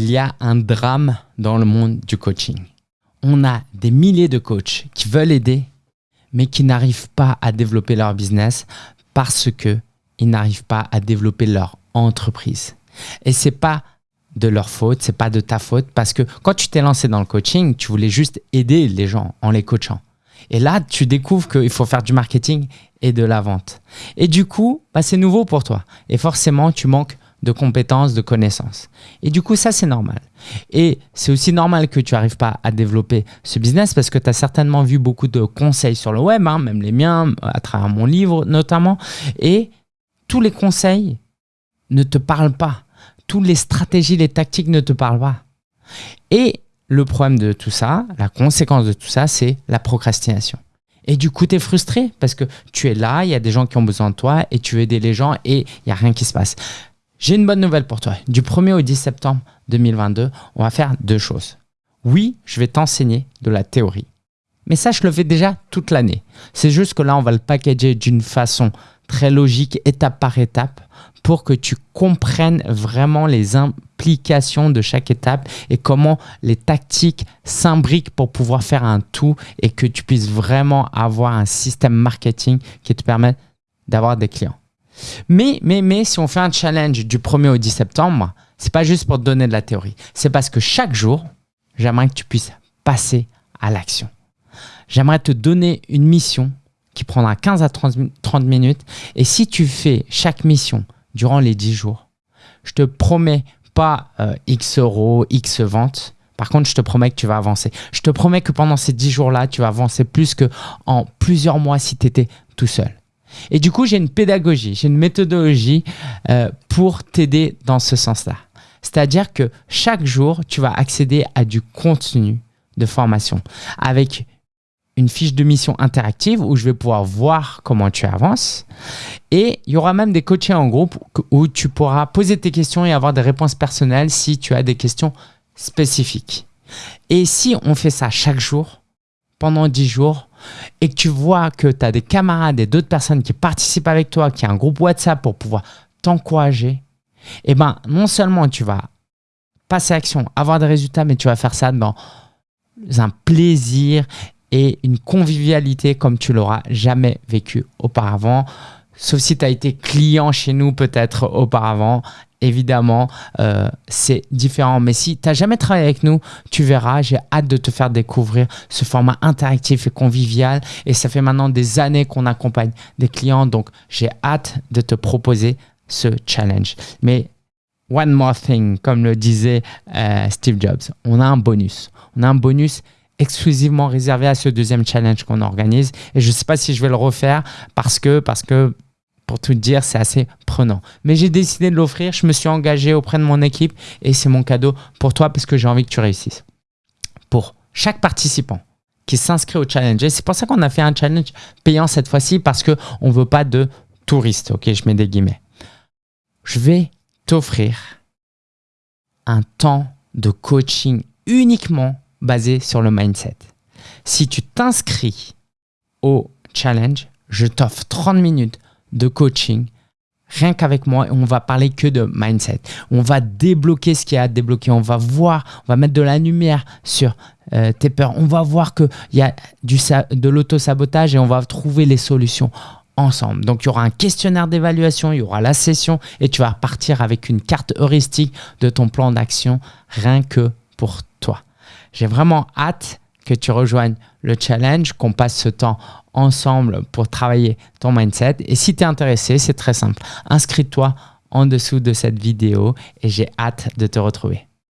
il y a un drame dans le monde du coaching. On a des milliers de coachs qui veulent aider, mais qui n'arrivent pas à développer leur business parce qu'ils n'arrivent pas à développer leur entreprise. Et c'est pas de leur faute, c'est pas de ta faute parce que quand tu t'es lancé dans le coaching, tu voulais juste aider les gens en les coachant. Et là, tu découvres qu'il faut faire du marketing et de la vente. Et du coup, bah, c'est nouveau pour toi. Et forcément, tu manques de compétences, de connaissances. Et du coup, ça, c'est normal. Et c'est aussi normal que tu n'arrives pas à développer ce business parce que tu as certainement vu beaucoup de conseils sur le web, hein, même les miens, à travers mon livre notamment. Et tous les conseils ne te parlent pas. Toutes les stratégies, les tactiques ne te parlent pas. Et le problème de tout ça, la conséquence de tout ça, c'est la procrastination. Et du coup, tu es frustré parce que tu es là, il y a des gens qui ont besoin de toi et tu veux aider les gens et il n'y a rien qui se passe. J'ai une bonne nouvelle pour toi. Du 1er au 10 septembre 2022, on va faire deux choses. Oui, je vais t'enseigner de la théorie. Mais ça, je le fais déjà toute l'année. C'est juste que là, on va le packager d'une façon très logique, étape par étape, pour que tu comprennes vraiment les implications de chaque étape et comment les tactiques s'imbriquent pour pouvoir faire un tout et que tu puisses vraiment avoir un système marketing qui te permette d'avoir des clients. Mais, mais, mais, si on fait un challenge du 1er au 10 septembre, c'est pas juste pour te donner de la théorie. C'est parce que chaque jour, j'aimerais que tu puisses passer à l'action. J'aimerais te donner une mission qui prendra 15 à 30 minutes. Et si tu fais chaque mission durant les 10 jours, je te promets pas euh, X euros, X ventes. Par contre, je te promets que tu vas avancer. Je te promets que pendant ces 10 jours-là, tu vas avancer plus que en plusieurs mois si tu étais tout seul. Et du coup, j'ai une pédagogie, j'ai une méthodologie euh, pour t'aider dans ce sens-là. C'est-à-dire que chaque jour, tu vas accéder à du contenu de formation avec une fiche de mission interactive où je vais pouvoir voir comment tu avances. Et il y aura même des coachings en groupe où tu pourras poser tes questions et avoir des réponses personnelles si tu as des questions spécifiques. Et si on fait ça chaque jour, pendant 10 jours, et que tu vois que tu as des camarades et d'autres personnes qui participent avec toi, qui a un groupe WhatsApp pour pouvoir t'encourager, eh ben non seulement tu vas passer à action, avoir des résultats, mais tu vas faire ça dans un plaisir et une convivialité comme tu l'auras jamais vécu auparavant. Sauf si tu as été client chez nous peut-être auparavant évidemment, euh, c'est différent. Mais si tu n'as jamais travaillé avec nous, tu verras, j'ai hâte de te faire découvrir ce format interactif et convivial. Et ça fait maintenant des années qu'on accompagne des clients, donc j'ai hâte de te proposer ce challenge. Mais one more thing, comme le disait euh, Steve Jobs, on a un bonus. On a un bonus exclusivement réservé à ce deuxième challenge qu'on organise. Et je ne sais pas si je vais le refaire parce que, parce que pour tout dire, c'est assez prenant. Mais j'ai décidé de l'offrir, je me suis engagé auprès de mon équipe et c'est mon cadeau pour toi parce que j'ai envie que tu réussisses. Pour chaque participant qui s'inscrit au challenge, c'est pour ça qu'on a fait un challenge payant cette fois-ci parce qu'on ne veut pas de touristes, ok, je mets des guillemets. Je vais t'offrir un temps de coaching uniquement basé sur le mindset. Si tu t'inscris au challenge, je t'offre 30 minutes de coaching, rien qu'avec moi, on va parler que de mindset. On va débloquer ce qu'il y a à débloquer. On va voir, on va mettre de la lumière sur euh, tes peurs. On va voir qu'il y a du, de l'auto-sabotage et on va trouver les solutions ensemble. Donc, il y aura un questionnaire d'évaluation, il y aura la session et tu vas partir avec une carte heuristique de ton plan d'action rien que pour toi. J'ai vraiment hâte que tu rejoignes le challenge, qu'on passe ce temps ensemble pour travailler ton mindset. Et si tu es intéressé, c'est très simple. Inscris-toi en dessous de cette vidéo et j'ai hâte de te retrouver.